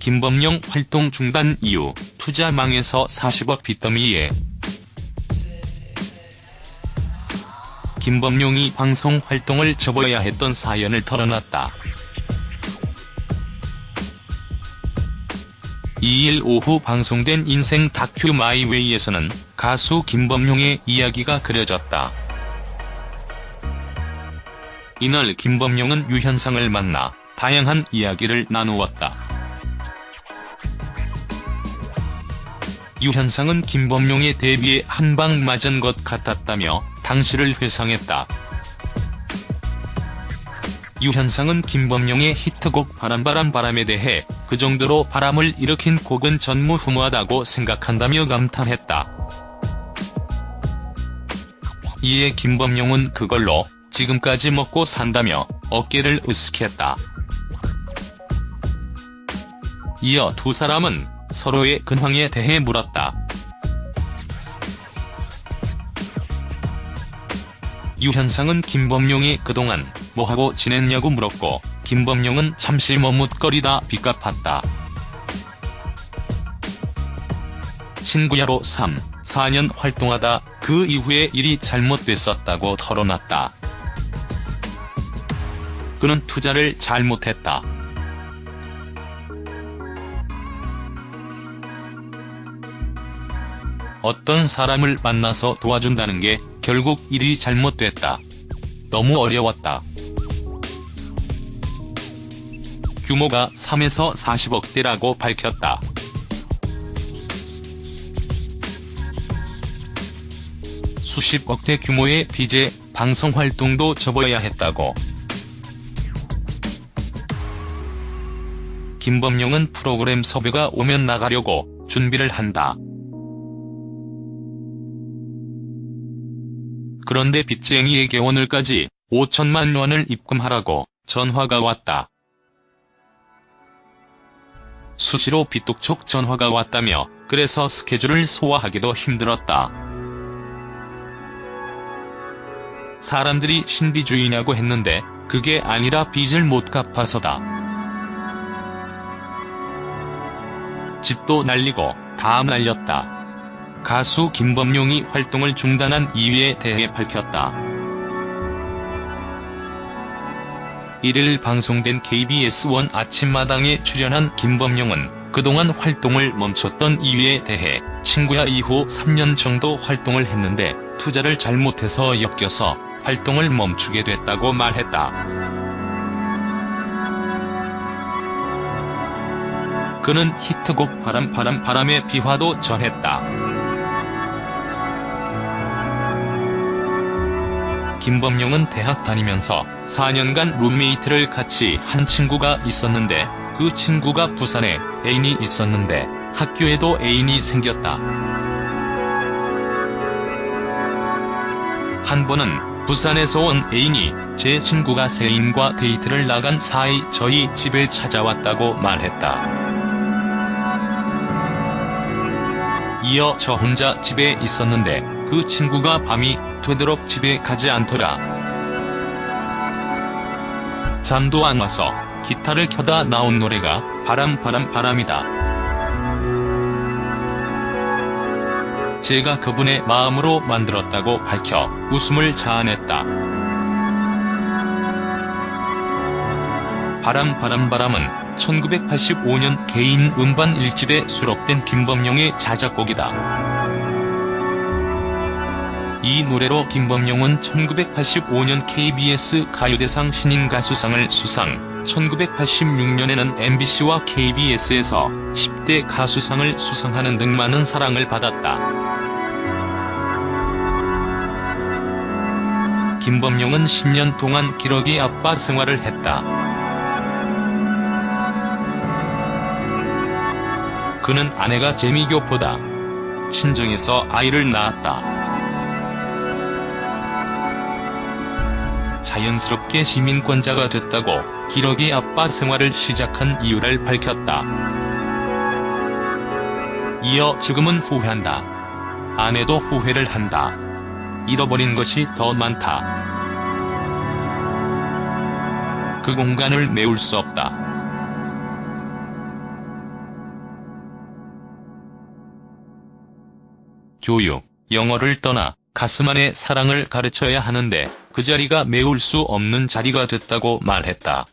김범용 활동 중단 이후 투자 망해서 40억 빚더미에 김범용이 방송 활동을 접어야 했던 사연을 털어놨다. 2일 오후 방송된 인생 다큐 마이웨이에서는 가수 김범용의 이야기가 그려졌다. 이날 김범용은 유현상을 만나 다양한 이야기를 나누었다. 유현상은 김범용의 데뷔에 한 방 맞은 것 같았다며 당시를 회상했다. 유현상은 김범용의 히트곡 바람바람 바람에 대해 그 정도로 바람을 일으킨 곡은 전무후무하다고 생각한다며 감탄했다. 이에 김범용은 그걸로 지금까지 먹고 산다며 어깨를 으쓱했다. 이어 두 사람은 서로의 근황에 대해 물었다. 유현상은 김범용이 그동안 뭐하고 지냈냐고 물었고 김범용은 잠시 머뭇거리다 빚갚았다. 친구야로 3, 4년 활동하다 그 이후에 일이 잘못됐었다고 털어놨다. 그는 투자를 잘못했다. 어떤 사람을 만나서 도와준다는 게 결국 일이 잘못됐다. 너무 어려웠다. 규모가 3에서 40억대라고 밝혔다. 수십억대 규모의 빚에 방송 활동도 접어야 했다고. 김범용은 프로그램 섭외가 오면 나가려고 준비를 한다. 그런데 빚쟁이에게 오늘까지 5천만 원을 입금하라고 전화가 왔다. 수시로 빚독촉 전화가 왔다며 그래서 스케줄을 소화하기도 힘들었다. 사람들이 신비주의냐고 했는데 그게 아니라 빚을 못 갚아서다. 집도 날리고 다 날렸다. 가수 김범용이 활동을 중단한 이유에 대해 밝혔다. 1일 방송된 KBS1 아침마당에 출연한 김범용은 그동안 활동을 멈췄던 이유에 대해 친구야 이후 3년 정도 활동을 했는데 투자를 잘못해서 엮여서 활동을 멈추게 됐다고 말했다. 그는 히트곡 바람 바람 바람의 비화도 전했다. 김범용은 대학 다니면서 4년간 룸메이트를 같이 한 친구가 있었는데 그 친구가 부산에 애인이 있었는데 학교에도 애인이 생겼다. 한 번은 부산에서 온 애인이 제 친구가 새인과 데이트를 나간 사이 저희 집에 찾아왔다고 말했다. 이어 저 혼자 집에 있었는데 그 친구가 밤이 되도록 집에 가지 않더라. 잠도 안 와서 기타를 켜다 나온 노래가 바람 바람 바람이다. 제가 그분의 마음으로 만들었다고 밝혀 웃음을 자아냈다. 바람 바람 바람은 1985년 개인 음반 1집에 수록된 김범용의 자작곡이다. 이 노래로 김범용은 1985년 KBS 가요대상 신인가수상을 수상, 1986년에는 MBC와 KBS에서 10대 가수상을 수상하는 등 많은 사랑을 받았다. 김범용은 10년 동안 기러기 아빠 생활을 했다. 그는 아내가 재미교포다. 친정에서 아이를 낳았다. 자연스럽게 시민권자가 됐다고 기러기 아빠 생활을 시작한 이유를 밝혔다. 이어 지금은 후회한다. 아내도 후회를 한다. 잃어버린 것이 더 많다. 그 공간을 메울 수 없다. 교육, 영어를 떠나 가슴 안의 사랑을 가르쳐야 하는데 그 자리가 메울 수 없는 자리가 됐다고 말했다.